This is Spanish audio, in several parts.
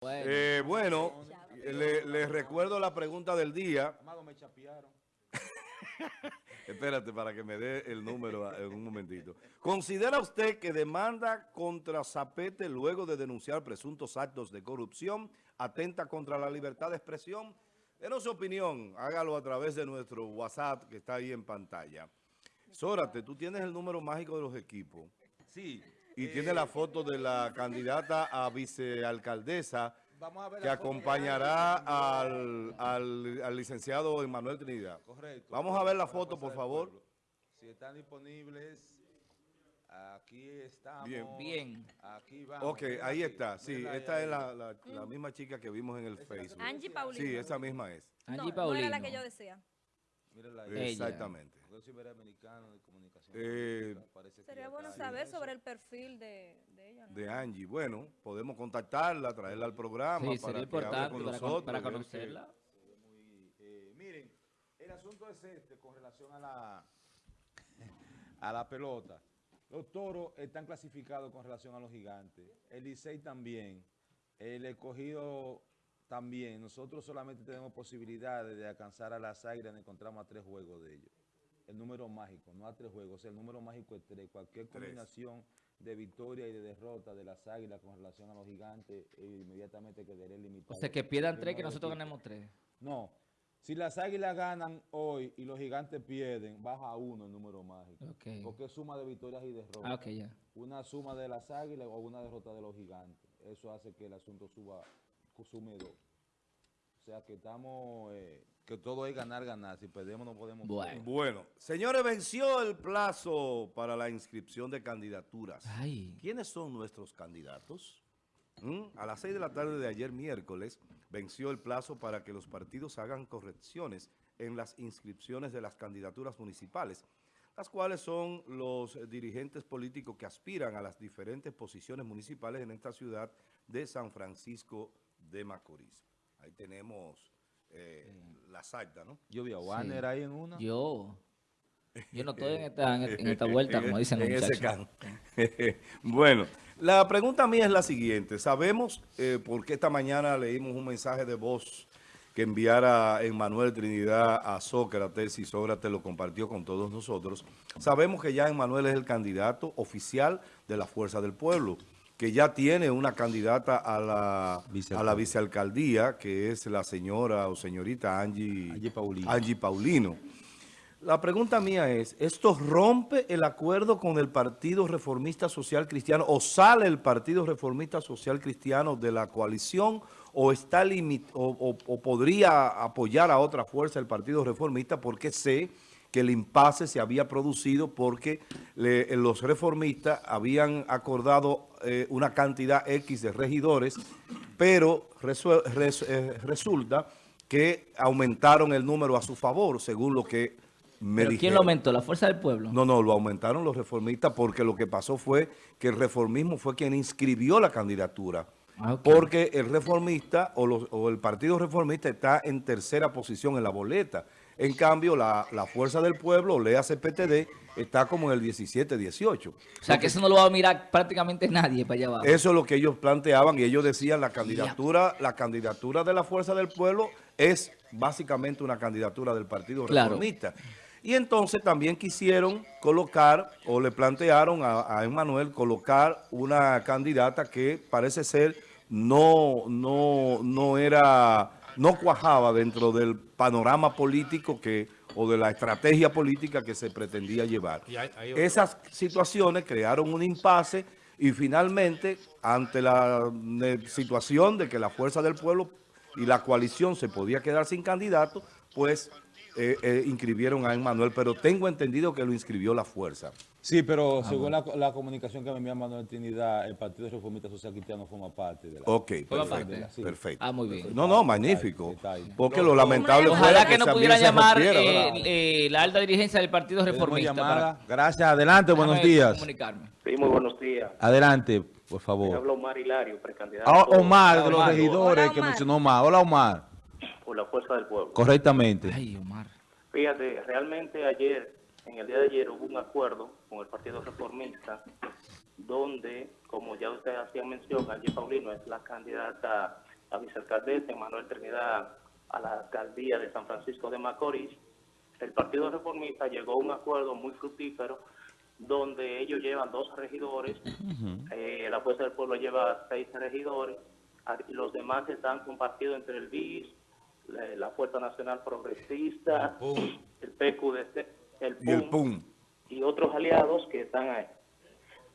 Bueno, Eh, bueno, le- les recuerdo la pregunta del día. Amado, me chapearon. Espérate para que me dé el número a- en un momentito. ¿Considera usted que demanda contra Zapete luego de denunciar presuntos actos de corrupción atenta contra la libertad de expresión? Denos su opinión, hágalo a través de nuestro WhatsApp que está ahí en pantalla. Zórate, tú tienes el número mágico de los equipos Sí. Y eh, tiene la foto de la candidata a vicealcaldesa Vamos a ver que acompañará al, al- al licenciado Emanuel Trinidad. Correcto. Vamos a ver la foto, por favor. Si están disponibles, aquí estamos. Bien. Bien. Aquí vamos. Ok, ahí está. Sí, esta es la, la- la misma chica que vimos en el Facebook. Angie Paulino. Sí, esa misma es. Angie no, no Paulino. era la que yo decía. Mírenla ahí. Exactamente. Yo soy americano de comunicación. Eh, Sería bueno saber sobre el perfil de, de ella. ¿no? De Angie. Bueno, podemos contactarla, traerla al programa Sí, para sería que hable importante con para, nosotros. para conocerla. Muy, eh, miren, el asunto es este con relación a la, a la pelota. Los toros están clasificados con relación a los gigantes. El Licey también. El escogido también. Nosotros solamente tenemos posibilidades de alcanzar a las águilas. Encontramos a tres juegos de ellos. El número mágico, no a tres juegos. El número mágico es tres. Cualquier Tres. combinación de victoria y de derrota de las águilas con relación a los gigantes, eh, inmediatamente quedaré limitado. O sea, que pierdan tres, que nosotros ganemos tres. No. Si las águilas ganan hoy y los gigantes pierden, baja a uno el número mágico. Ok. Porque es suma de victorias y derrotas. Ah. Una suma de las águilas o una derrota de los gigantes. Eso hace que el asunto suba, sume dos. O sea que estamos, eh, que todo es ganar, ganar. Si perdemos no podemos Bueno. Bueno, señores, venció el plazo para la inscripción de candidaturas. Ay. ¿Quiénes son nuestros candidatos? ¿Mm? A las 6 de la tarde de ayer miércoles venció el plazo para que los partidos hagan correcciones en las inscripciones de las candidaturas municipales, las cuales son los dirigentes políticos que aspiran a las diferentes posiciones municipales en esta ciudad de San Francisco de Macorís. Ahí tenemos eh, la acta, ¿no? Yo vi a Warner Sí. ahí en una. Yo. Yo no estoy en esta, en, en esta vuelta, como dicen los en ese bueno, la pregunta mía es la siguiente. Sabemos, eh, porque esta mañana leímos un mensaje de voz que enviara Emmanuel Trinidad a Sócrates y Sócrates lo compartió con todos nosotros. Sabemos que ya Emmanuel es el candidato oficial de la Fuerza del Pueblo, que ya tiene una candidata a la, a la Vicealcaldía. que es la señora o señorita Angie, Angie Paulino. Angie Paulino. La pregunta mía es, ¿esto rompe el acuerdo con el Partido Reformista Social Cristiano o sale el Partido Reformista Social Cristiano de la coalición o está limit o, o- o podría apoyar a otra fuerza el Partido Reformista porque sé que el impasse se había producido porque le- los reformistas habían acordado eh, una cantidad X de regidores, pero resu- res- eh, resulta que aumentaron el número a su favor, según lo que me ¿Pero quién dijeron. lo aumentó? ¿La fuerza del pueblo? No, no, lo aumentaron los reformistas porque lo que pasó fue que el reformismo fue quien inscribió la candidatura. Ah. Porque el reformista o, los- o el partido reformista está en tercera posición en la boleta. En cambio, la, la fuerza del pueblo, o lea CPTD, está como en el 17-18. O sea, que eso no lo va a mirar prácticamente nadie para allá abajo. Eso es lo que ellos planteaban y ellos decían la candidatura, la candidatura de la Fuerza del Pueblo es básicamente una candidatura del Partido Claro. Reformista. Y entonces también quisieron colocar o le plantearon a, a Emmanuel colocar una candidata que parece ser no, no, no era, no cuajaba dentro del panorama político que o de la estrategia política que se pretendía llevar. Esas situaciones crearon un impasse y finalmente, ante la situación de que la Fuerza del Pueblo y la coalición se podía quedar sin candidato, pues eh, eh, inscribieron a Emmanuel, pero tengo entendido que lo inscribió la Fuerza. Sí, pero según la, la comunicación que me envía Manuel Trinidad, el Partido Reformista Social Cristiano forma parte de la... Ok, perfecto. parte. Sí. perfecto. Ah, muy bien. No, no, magnífico. Está ahí. Porque lo lamentable fue Ojalá que no también pudiera se llamar rompiera, eh, eh, la alta dirigencia del Partido Reformista. llamada. para- Gracias, adelante, buenos días. comunicarme. Sí, muy buenos días. Adelante, por Me favor. habla Omar Hilario, precandidato Ah, Omar, de los regidores Hola, que mencionó Omar. Hola, Omar. Por la Fuerza del Pueblo. Correctamente. Ay, Omar. Fíjate, realmente ayer, en el día de ayer, hubo un acuerdo con el Partido Reformista, donde, como ya ustedes hacían mención, Angie Paulino es la candidata la vicealcaldesa Manuel Trinidad a la alcaldía de San Francisco de Macorís, el Partido Reformista llegó a un acuerdo muy fructífero donde ellos llevan dos regidores, eh, la Fuerza del Pueblo lleva seis regidores, a- los demás están compartidos entre el BIS, la, la Fuerza Nacional Progresista, el PQDC, el Y el PUM, PUM. y otros aliados que están ahí.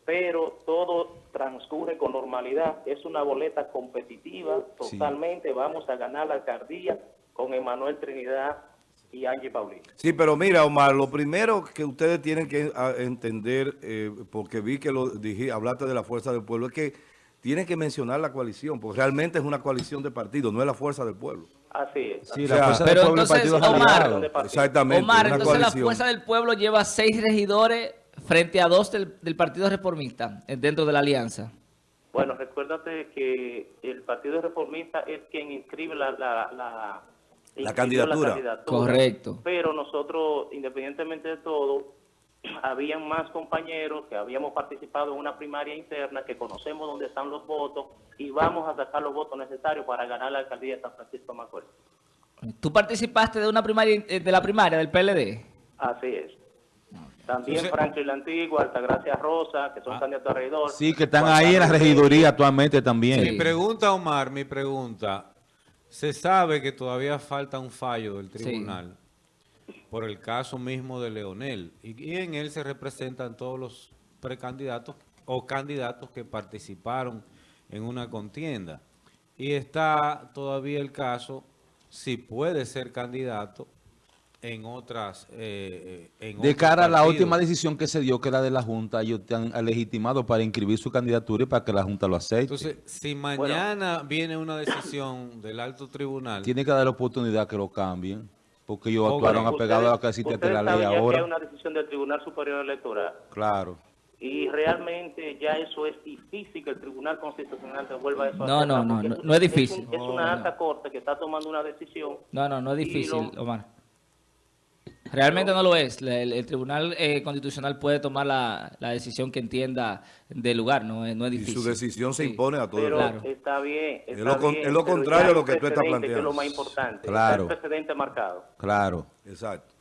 Pero todo transcurre con normalidad. Es una boleta competitiva, totalmente. Vamos a ganar la alcaldía con Emanuel Trinidad y Angie Paulino. Sí, pero mira, Omar, lo primero que ustedes tienen que ah, entender, eh, porque vi que lo dije, hablaste de la fuerza del pueblo, es que tienen que mencionar la coalición, porque realmente es una coalición de partidos, no es la fuerza del pueblo. Así es. Sí, O la sea, fuerza pero del pueblo entonces, Omar. Exactamente. Omar, entonces la. Fuerza del Pueblo lleva seis regidores frente a dos del, del Partido Reformista eh, dentro de la alianza. Bueno, recuérdate que el Partido Reformista es quien inscribe la, la, la, inscribió candidatura. Correcto. Pero nosotros, independientemente de todo, habían más compañeros que habíamos participado en una primaria interna, que conocemos dónde están los votos y vamos a sacar los votos necesarios para ganar la alcaldía de San Francisco de Macorís. ¿Tú participaste de una primaria eh, de la primaria del PLD? Así es. También Franklin la Antigua, Altagracia Rosa, que son candidatos a regidor. Sí, que están ahí en la regiduría actualmente también. Sí. Mi pregunta, Omar, mi pregunta. Se sabe que todavía falta un fallo del tribunal por el caso mismo de Leonel. Y, y en él se representan todos los precandidatos o candidatos que participaron en una contienda. Y está todavía el caso si puede ser candidato en otras... eh, eh, en De cara a la última decisión que se dio, que era de la Junta, ellos te han legitimado para inscribir su candidatura y para que la Junta lo acepte. Entonces, si mañana viene una decisión del alto tribunal... Tiene que dar la oportunidad que lo cambien, porque ellos Ok. actuaron apegado a Ustedes- existe la ley ya que ahora. hay una decisión del Tribunal Superior Electoral Claro. y realmente ya eso es difícil que el Tribunal Constitucional devuelva eso a No, hacerla, no, no, porque no, es- no es un- difícil. Es, una alta corte que está tomando una decisión. No, no, no es difícil, lo- Omar. Realmente no lo es. La- El, el Tribunal eh, Constitucional puede tomar la, la decisión que entienda del lugar, no es, no es Y difícil. su decisión se Sí. impone a todo el Pero mundo. Claro. está bien. Es lo con- bien, es lo pero contrario a lo que tú estás Que es lo planteando. más importante. Claro. Está el precedente marcado. Claro. Exacto.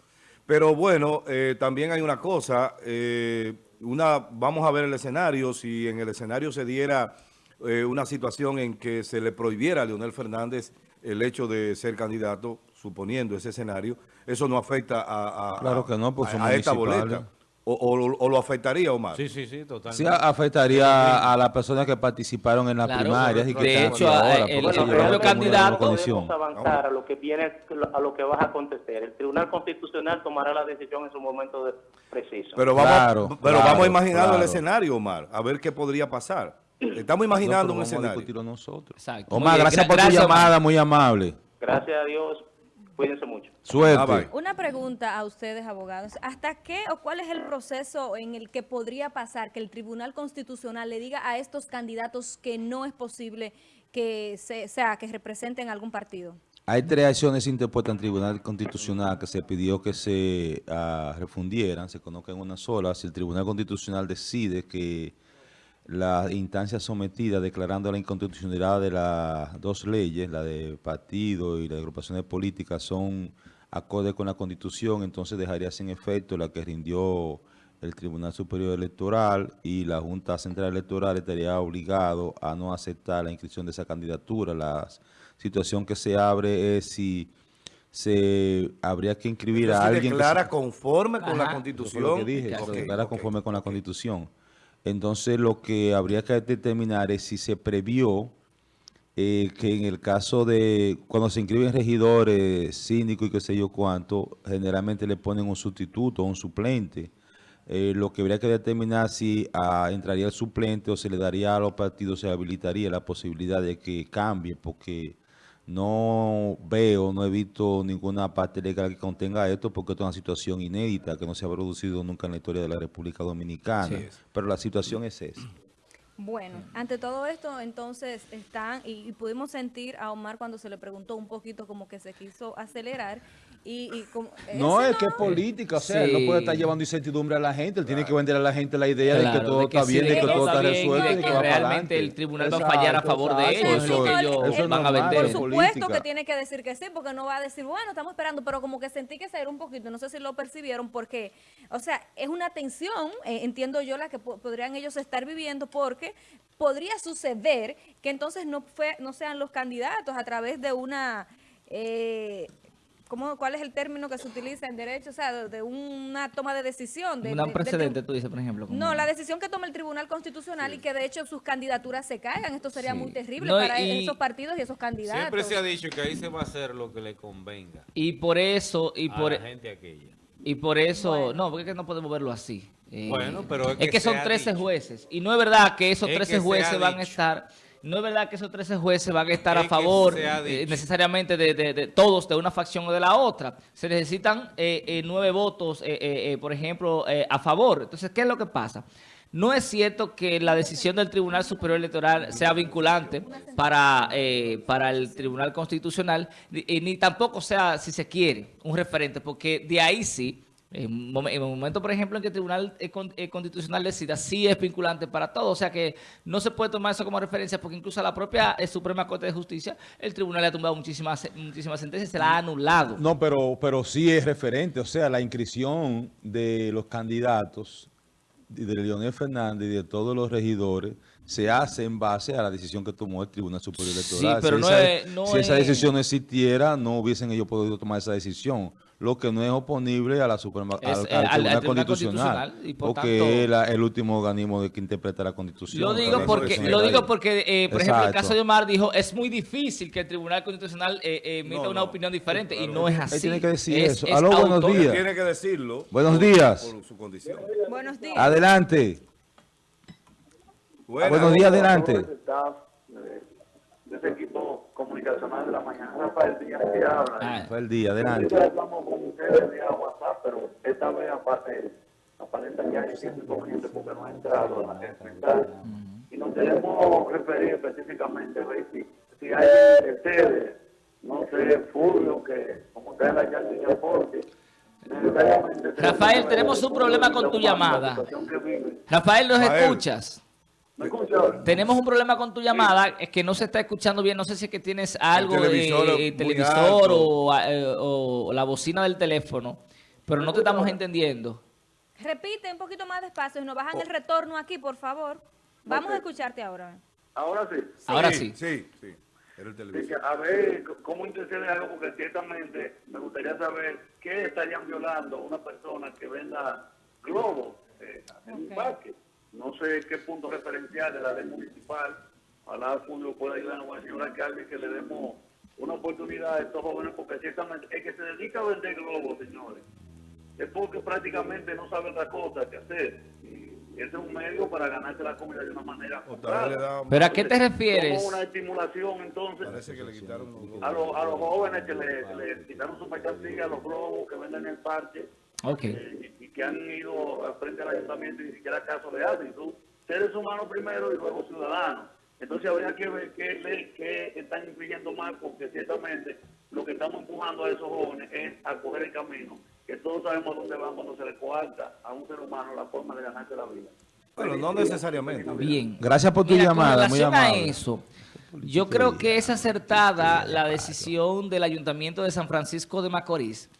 Pero bueno, eh, también hay una cosa, eh, una, vamos a ver el escenario, si en el escenario se diera eh, una situación en que se le prohibiera a Leonel Fernández el hecho de ser candidato, suponiendo ese escenario, eso no afecta a, a- Claro que no, pues a- son a esta boleta. O, o- o lo afectaría, Omar. Sí, sí, sí, totalmente. Sí, a- afectaría a las personas que participaron en las Claro, primarias y que de están hecho, ahora, el- porque el se propio candidato-. Podemos avanzar a lo que viene, a lo que va a acontecer. El Tribunal Constitucional tomará la decisión en su momento de- preciso. Pero vamos, Claro, pero claro, vamos a imaginar el escenario, Omar, a ver qué podría pasar. Estamos imaginando un vamos escenario. discutirlo nosotros. Exacto. Omar, gracias Gra- por gracias, tu Omar. llamada, muy amable. Gracias a Dios. Cuídense mucho. Suerte. Bye. Una pregunta a ustedes, abogados. ¿Hasta qué o cuál es el proceso en el que podría pasar que el Tribunal Constitucional le diga a estos candidatos que no es posible que se, sea que representen algún partido? Hay tres acciones interpuestas en Tribunal Constitucional que se pidió que se ah, refundieran, se conozcan en una sola. Si el Tribunal Constitucional decide que la instancia sometida declarando la inconstitucionalidad de las dos leyes, la de partido y la de agrupaciones políticas, son acordes con la Constitución, entonces dejaría sin efecto la que rindió el Tribunal Superior Electoral y la Junta Central Electoral estaría obligado a no aceptar la inscripción de esa candidatura. La situación que se abre es si se habría que inscribir a se alguien que se- declara conforme con la Ajá. Constitución. lo que dije, se declara conforme con la Constitución. Entonces, lo que habría que determinar es si se previó eh, que en el caso de cuando se inscriben regidores, síndicos y qué sé yo cuánto, generalmente le ponen un sustituto, un suplente. Eh, lo que habría que determinar si ah, entraría el suplente o se le daría a los partidos, se habilitaría la posibilidad de que cambie, porque no veo, no he visto ninguna parte legal que contenga esto, porque esto es una situación inédita que no se ha producido nunca en la historia de la República Dominicana. Pero la situación es esa. Bueno, ante todo esto, entonces están, y, y pudimos sentir a Omar cuando se le preguntó un poquito como que se quiso acelerar. Y, y como, No, es que es política, o sea, él no Sí. puede estar llevando incertidumbre a la gente, él tiene que vender a la gente la idea de que todo de que está sí, bien, de que que todo está bien, resuelto, de que que va para realmente el tribunal va a fallar a favor de ellos, eso- no, el- eso es el- van a vender. Por es supuesto política. que tiene que decir que sí, porque no va a decir, bueno, estamos esperando, pero como que sentí que se era un poquito, no sé si lo percibieron, porque, o sea, es una tensión, eh, entiendo yo, la que po- podrían ellos estar viviendo, porque podría suceder que entonces no, fue, no sean los candidatos a través de una... Eh, ¿Cómo, ¿Cuál es el término que se utiliza en derecho? O sea, de, de una toma de decisión. De, Un precedente, tú dices, por ejemplo. como- No, la decisión que toma el Tribunal Constitucional y que de hecho sus candidaturas se caigan. Esto sería Sí. muy terrible No, para y- esos partidos y esos candidatos. Siempre se ha dicho que ahí se va a hacer lo que le convenga Y por eso, y a por, la gente aquella. y por eso, Bueno. no, porque es que no podemos verlo así. Eh, Bueno, pero es es que son se ha 13 dicho. jueces. Y no es verdad que esos Es 13 que se jueces van a estar, no es verdad que esos 13 jueces van a estar Es a favor eh, necesariamente de, de- de todos, de una facción o de la otra. Se necesitan eh, eh, nueve votos, eh, por ejemplo, a favor. Entonces, ¿qué es lo que pasa? No es cierto que la decisión del Tribunal Superior Electoral sea vinculante para, eh, para el Tribunal Constitucional, ni tampoco sea, si se quiere, un referente, porque de ahí sí, en el momento, por ejemplo, en que el Tribunal eh, eh, Constitucional decida, sí es vinculante para todo. O sea que no se puede tomar eso como referencia, porque incluso a la propia eh, Suprema Corte de Justicia, el Tribunal le ha tumbado muchísimas, muchísimas sentencias, se la ha anulado. No, pero, pero sí es referente, o sea, la inscripción de los candidatos de Leonel Fernández y de todos los regidores se hace en base a la decisión que tomó el Tribunal Superior Electoral. pero si no esa, es- no si esa es- decisión no existiera, no hubiesen ellos podido tomar esa decisión. Lo que no es oponible a la Suprema, Es, al, eh, al al- al Tribunal Tribunal Constitucional, Constitucional, y por porque tanto- es la- el último organismo de que interpreta la Constitución. Lo digo porque, lo digo porque eh, por ejemplo, el Exacto. caso de Omar dijo, es muy difícil que el Tribunal Constitucional eh, eh, emita No, una no. opinión diferente, y Claro. no es así. Él tiene que decir Es- eso. es Aló, buenos autónomo. días. Tiene que decirlo. Buenos días. Por su condición. Buenos días. Adelante. Buenas. Buenos días, adelante. staff de, de ese equipo comunicacional de la mañana, Rafael Díaz que habla. Ah, Fue el día, adelante. Siempre hablamos con ustedes vía WhatsApp, pero esta vez aparte, aparenta que hay cierto inconveniente porque no ha entrado a la central. Y nos queremos referir específicamente, a ver si, si hay de ustedes, no sé, Fulvio, que como ustedes la llaman de aporte. necesariamente Rafael, tenemos un problema con tu la llamada. Rafael, ¿nos escuchas? Tenemos un problema con tu llamada, es que no se está escuchando bien, no sé si es que tienes algo televisor de televisor o, eh, o la bocina del teléfono, pero no te estamos entendiendo. Repite un poquito más despacio y nos bajan el retorno aquí, por favor. Vamos a escucharte ahora. Ahora sí. Ahora sí. Sí, sí. Era el Sí, que televisor. a ver, ¿cómo intercede algo? Porque ciertamente me gustaría saber qué estarían violando una persona que venda globos eh, en un Ok. parque. No sé qué punto referencial de la ley municipal. Ojalá Julio pueda ayudarnos al señor alcalde que le demos una oportunidad a estos jóvenes, porque ciertamente el que se dedica a vender globos, señores, es porque prácticamente no sabe otra cosa que hacer. Y ese es un medio para ganarse la comida de una manera. ¿Pero a qué te Como refieres? una estimulación entonces Parece que le quitaron los a, los- a los jóvenes que le, que le quitaron su mercancía, a los globos que venden en el parque Ok. eh, y, que han ido al frente al ayuntamiento y ni siquiera caso le hacen. Son seres humanos primero y luego ciudadanos. Entonces habría que ver qué ley qué están influyendo más, porque ciertamente lo que estamos empujando a esos jóvenes es a coger el camino, que todos sabemos dónde van cuando se le coarta a un ser humano la forma de ganarse la vida. Bueno, no necesariamente. Bien. Gracias por tu Mira, llamada, muy relación a amable. eso, yo creo que es acertada la decisión del Ayuntamiento de San Francisco de Macorís,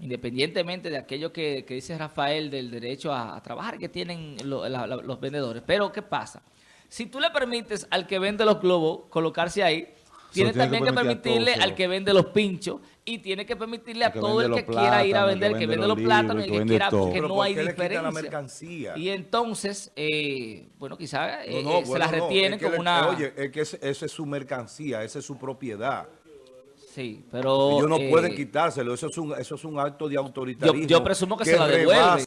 independientemente de aquello que, que dice Rafael del derecho a, a trabajar que tienen lo- la- la- los vendedores. Pero, ¿qué pasa? Si tú le permites al que vende los globos colocarse ahí, tiene también que permitir permitirle todos, al que vende los pinchos y tiene que permitirle a todo el que quiera ir a el vender, que que vende los los plátanos el que quiera, todo. porque Pero no ¿por hay la diferencia. mercancía? Y entonces, eh, bueno, quizás No, no, se bueno, no, retienen es que como le- una... Oye, es que ese- esa es su mercancía, esa es su propiedad. Sí, pero... Ellos no eh, pueden quitárselo, eso es un, eso es un acto de autoritarismo. Yo- yo presumo que se la devuelven.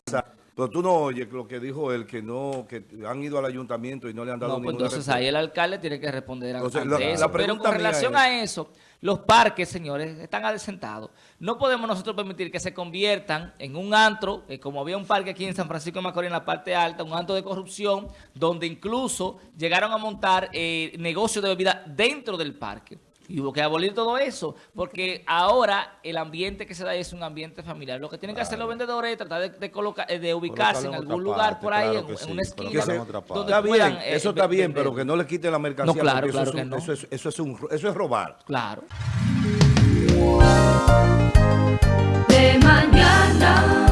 Pero tú no oyes lo que dijo él, que no, que han ido al ayuntamiento y no le han dado No, pues ninguna entonces respuesta. ahí el alcalde tiene que responder a Entonces, la- la eso. Pero con relación es- a eso, Los parques, señores, están adecentados. No podemos nosotros permitir que se conviertan en un antro, eh, como había un parque aquí en San Francisco de Macorís, en la parte alta, un antro de corrupción, donde incluso llegaron a montar eh, negocios de bebida dentro del parque. Y hubo que abolir todo eso, porque ahora el ambiente que se da es un ambiente familiar. Lo que tienen que hacer los vendedores es tratar de, colocar, de eh, ubicarse en, algún lugar por ahí, claro en, sí, una esquina. Está eh, bien, eso está bien, pero que no le quiten la mercancía. No, claro, eso, es eso, es, eso, es eso es robar. Claro. De mañana.